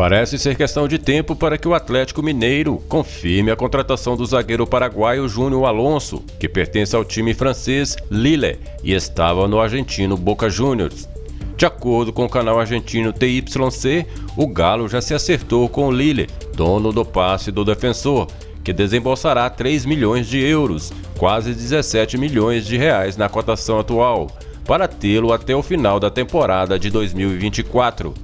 Parece ser questão de tempo para que o Atlético Mineiro confirme a contratação do zagueiro paraguaio Júnior Alonso, que pertence ao time francês Lille e estava no argentino Boca Juniors. De acordo com o canal argentino TYC, o Galo já se acertou com o Lille, dono do passe do defensor, que desembolsará 3 milhões de euros, quase 17 milhões de reais na cotação atual, para tê-lo até o final da temporada de 2024.